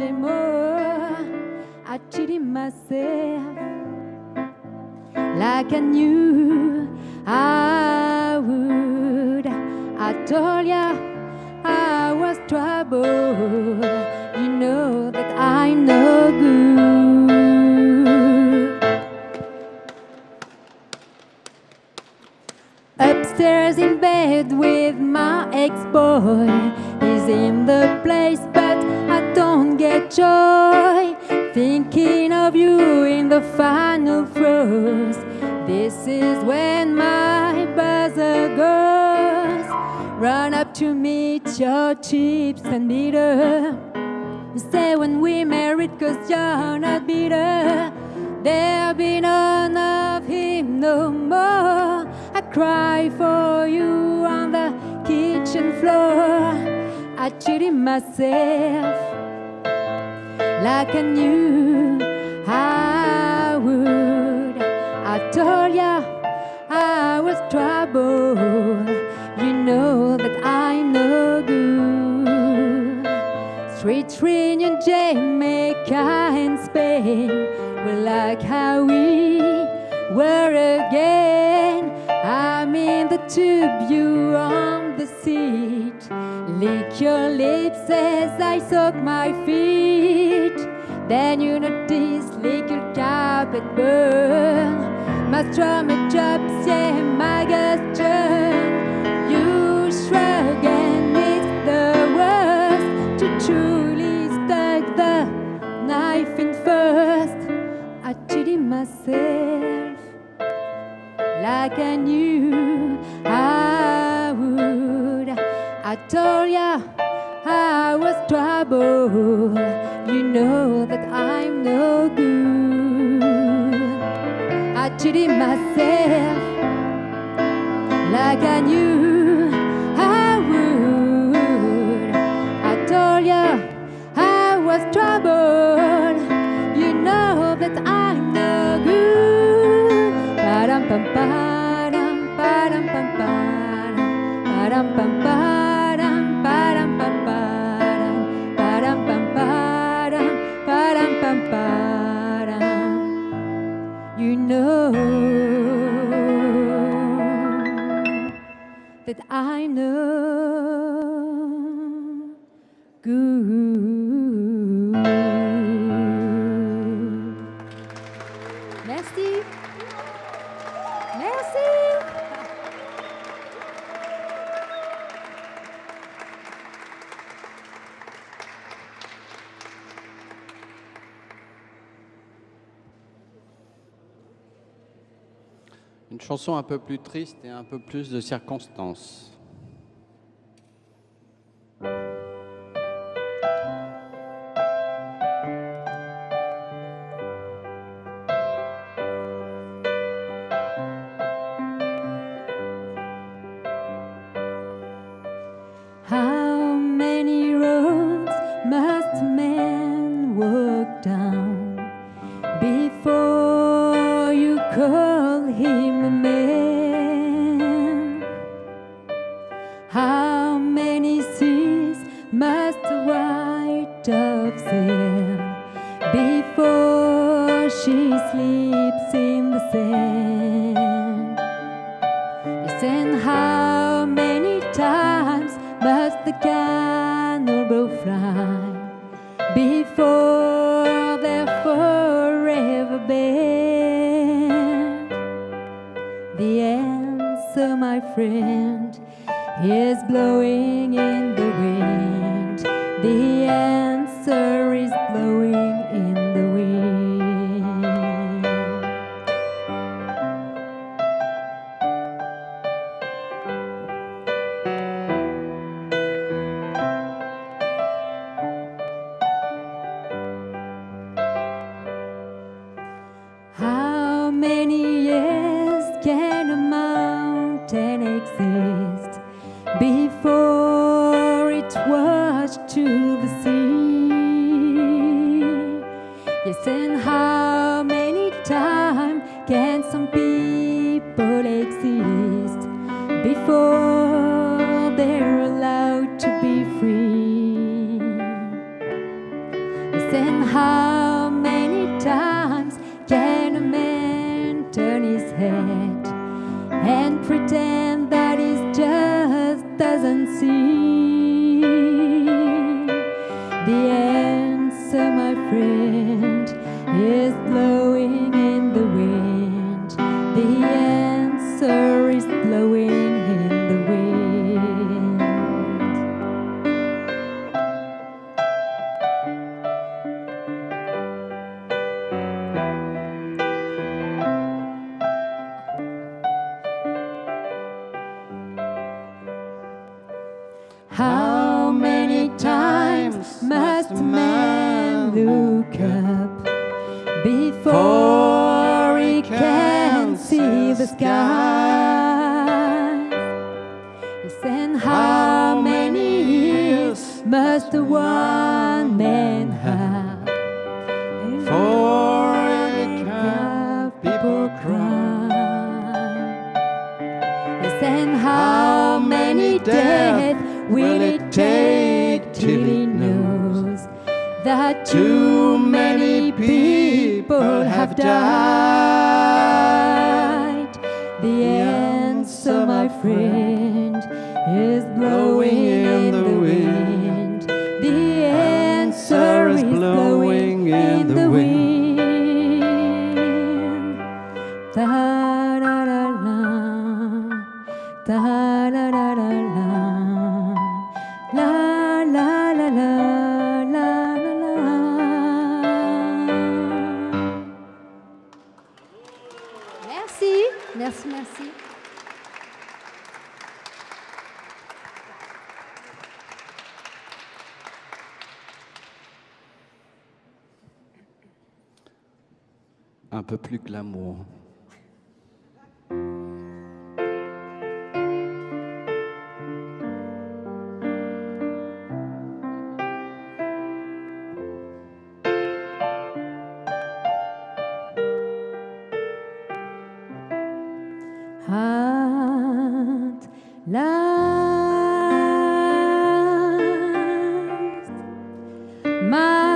more. I cheated myself like I knew I would. I told ya I was trouble. You know that I know good. Upstairs in bed with my ex-boy He's in the place get joy Thinking of you in the final throes. This is when my buzzer goes. Run up to meet your chips and bitter say when we married cause you're not bitter. There'll be none of him no more. I cry for you on the kitchen floor. I cheated myself like I knew I would I told ya I was trouble You know that I know good. Street reunion Jamaica and Spain We're like how we were again. I'm in the tube, you on the seat. Lick your lips as I soak my feet Then you notice little carpet burn My stomach drops, yeah, my guts turn You shrug and it's the worst To truly stuck the knife in first I cheated myself like I knew I would. I told ya I was trouble. You know that no good. I cheated myself like I knew I would. I told ya I was trouble. Chanson un peu plus triste et un peu plus de circonstances. Friend, is blowing in before they're allowed to be free? Then how many times can a man turn his head and pretend that he just doesn't see? Look up before he can see the sky? Yes, and how many years must the one man have For it people cry. Yes, and how many deaths will it take till that too many people have died? The answer, my friend, is blowing in the At last, my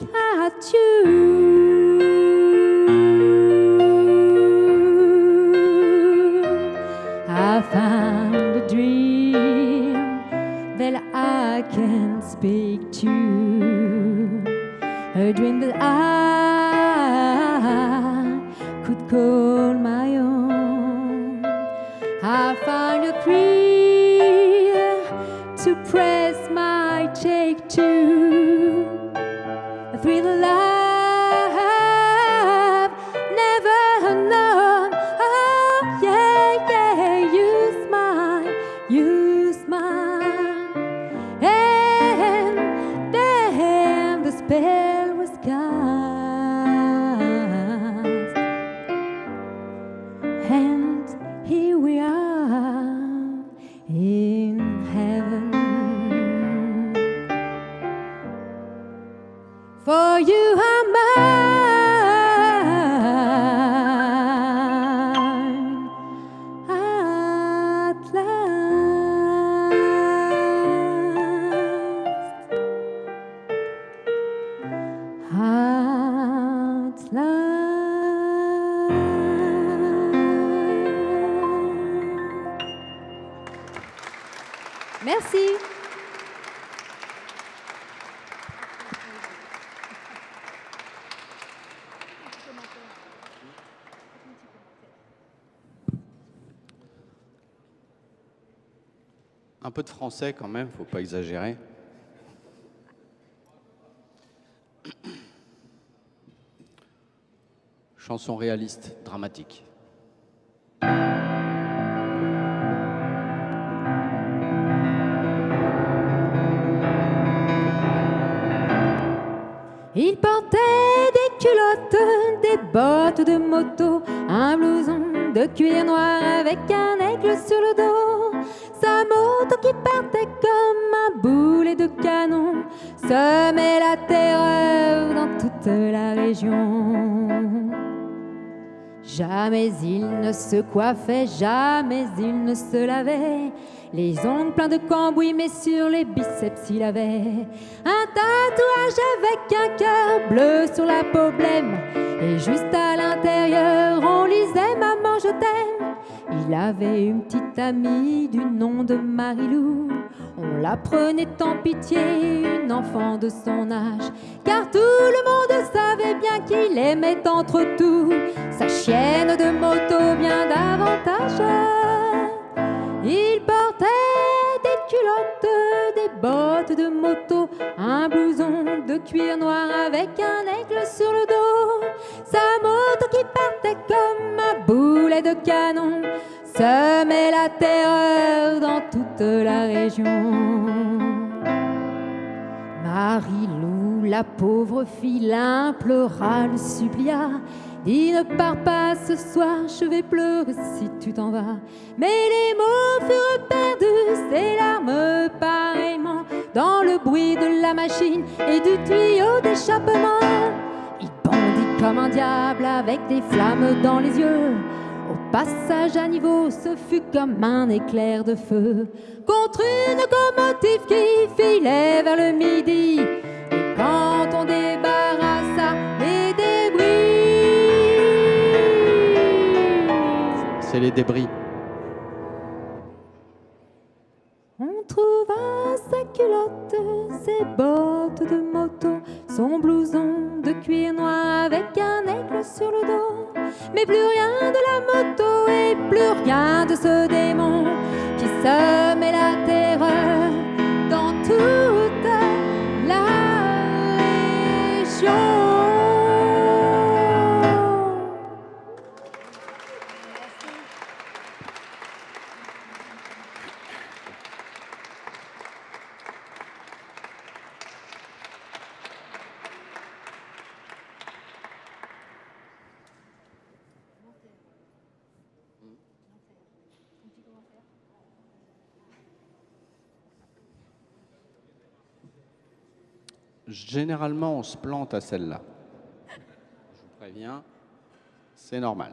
look at Un peu de français quand même, faut pas exagérer. Chanson réaliste, dramatique. Il portait des culottes, des bottes de moto, un blouson de cuir noir avec un aigle sur le dos. Jamais il ne se coiffait, jamais il ne se lavait. Les ongles pleins de cambouis, mais sur les biceps il avait un tatouage avec un cœur bleu sur la peau blême. Et juste à l'intérieur, on lisait Maman, je t'aime. Il avait une petite amie du nom de Marilou. On la prenait en pitié, une enfant de son âge. Car tout le monde savait bien qu'il aimait entre tout sa chienne de moto bien davantage. Il portait des culottes, des bottes de moto, un blouson de cuir noir avec un aigle sur le dos. Qui partait comme un boulet de canon semait la terreur dans toute la région. Marie-Lou, la pauvre fille, l'implora, le supplia. Dis ne pars pas ce soir, je vais pleurer si tu t'en vas. Mais les mots furent perdus, ses larmes pareillement, dans le bruit de la machine et du tuyau d'échappement. Comme un diable avec des flammes dans les yeux. Au passage à niveau, ce fut comme un éclair de feu contre une locomotive qui filait vers le midi. Et quand on débarrassa les débris, C'est les débris. on trouva sa culotte, ses bottes de moto, son blouson de cuir noir avec un aigle sur le dos. Mais plus rien de la moto et plus rien de ce démon qui semait la terreur dans toute Généralement, on se plante à celle-là. Je vous préviens, c'est normal.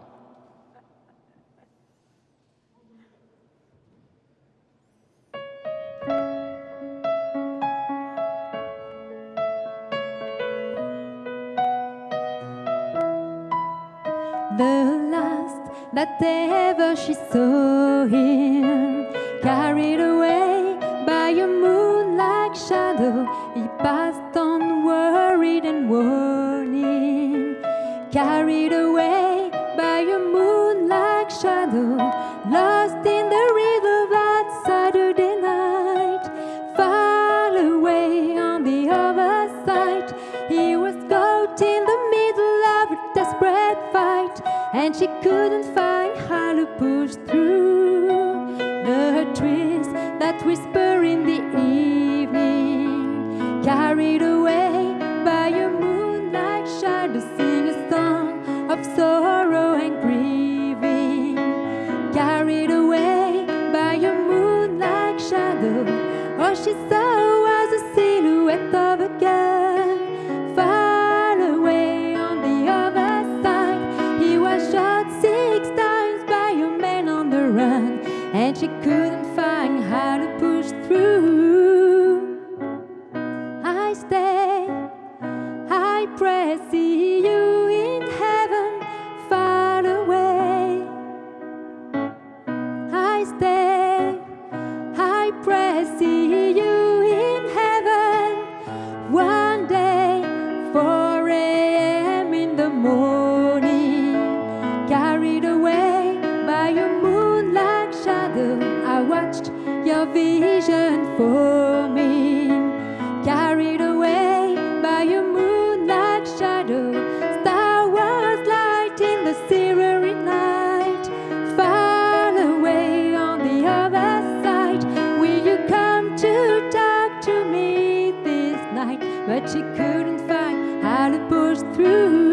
But she couldn't find how to push through.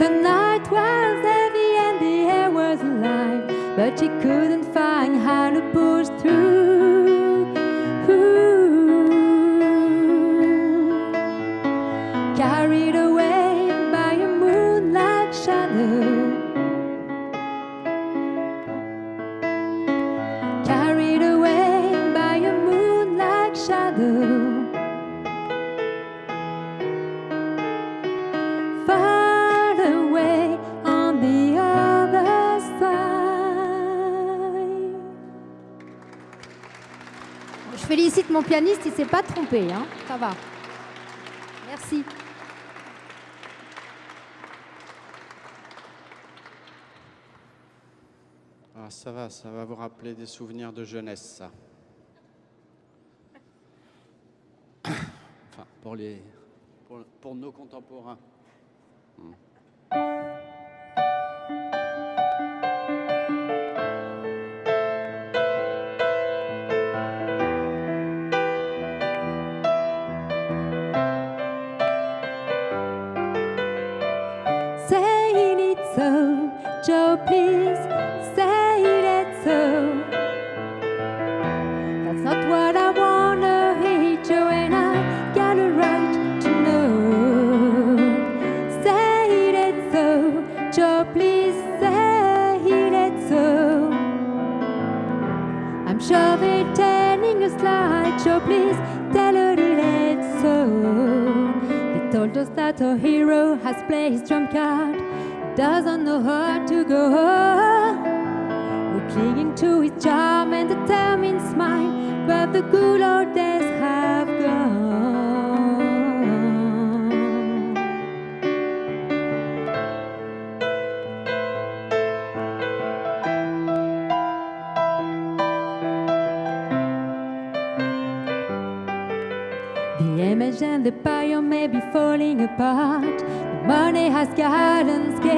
The night was heavy and the air was alive, but she couldn't find how to push through. Mon pianiste, il s'est pas trompé, hein. Ça va. Merci. Ah, ça va, ça va vous rappeler des souvenirs de jeunesse, ça. Enfin, pour, les, pour, pour nos contemporains. Hmm. Please say it so. That's not what I wanna hear, Joe, and I got a right to know. Say it so, Joe, please say it so. I'm sure they're telling us lies, Joe, please tell her it's so. They told us that our hero has played his trump card, doesn't know how to go. We're clinging to his charm and the determined smile, but the good old days have gone. The image and the bio may be falling apart. The money has. One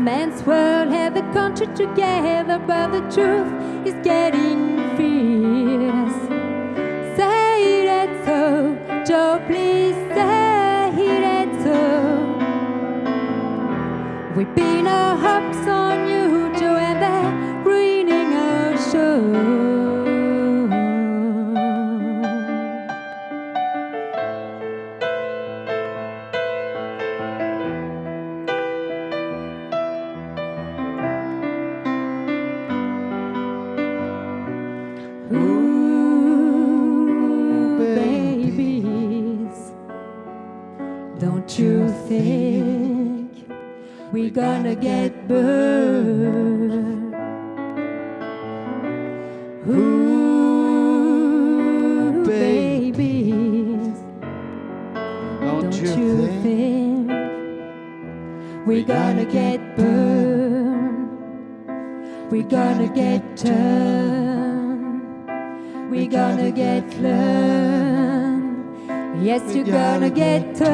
man's world held the country together, but the truth is getting fierce. Say it so, Joe, please say it so. We pin our hopes Yes, you're gonna get turned.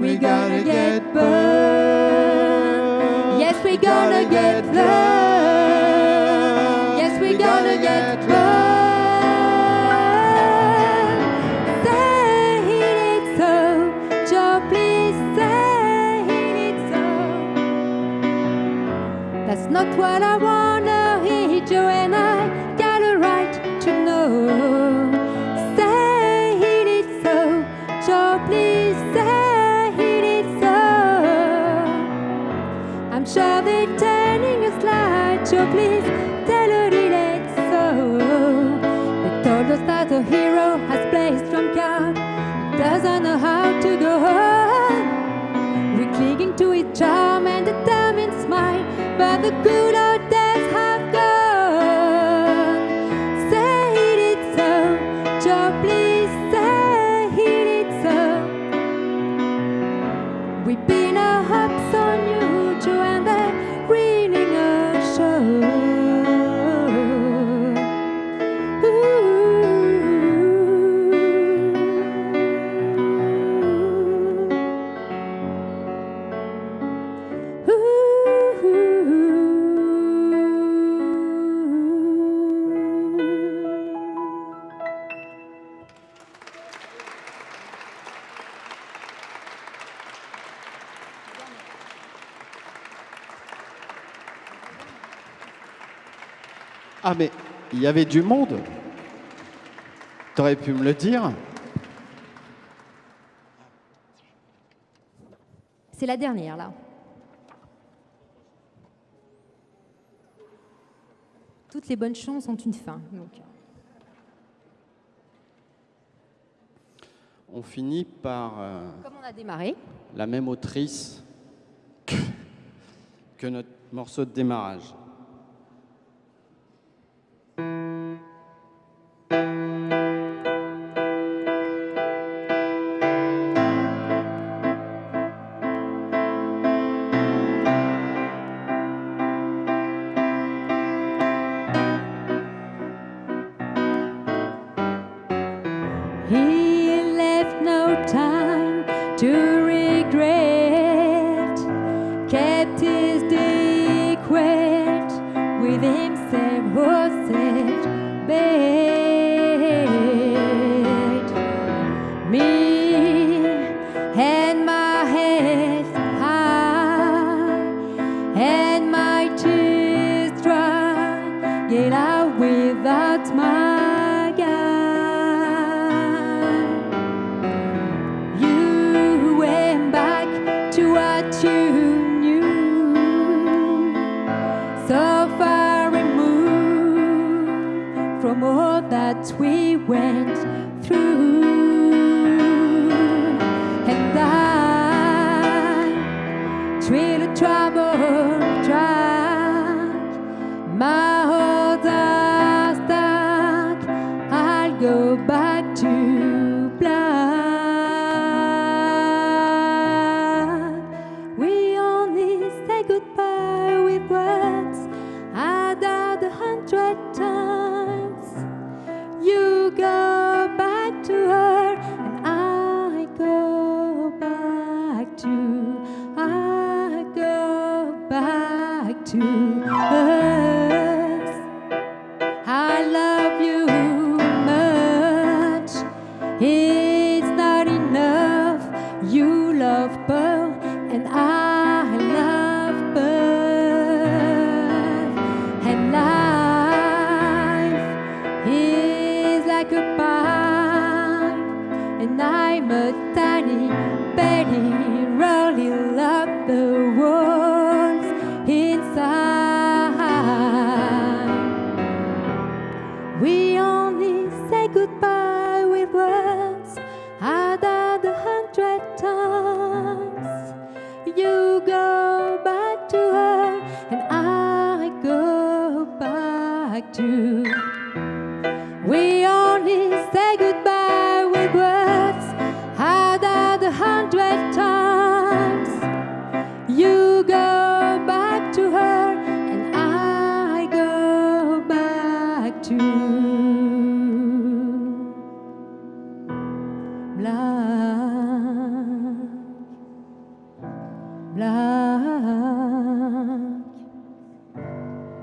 We're gonna get burned. Yes, we're gonna get learned. Yes, we're gonna get burned. Say it so, Joe, please say it so. That's not what I wanna charm and determined smile, mine, but the good y avait du monde. Tu aurais pu me le dire. C'est la dernière, là. Toutes les bonnes chances ont une fin. On finit par... Euh, la même autrice que notre morceau de démarrage. thank you we went. Betty.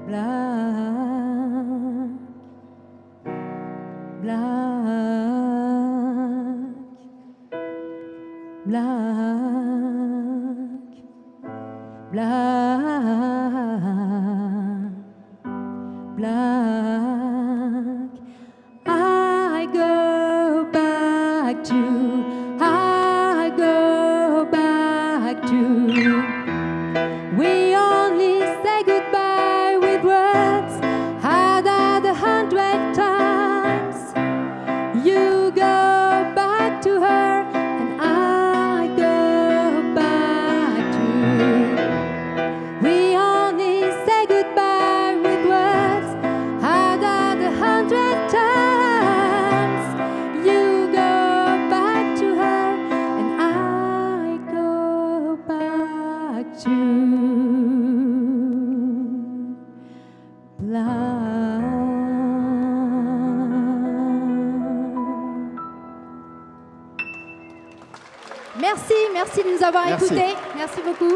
black, black. Merci, de nous avoir Merci. écoutés. Merci beaucoup.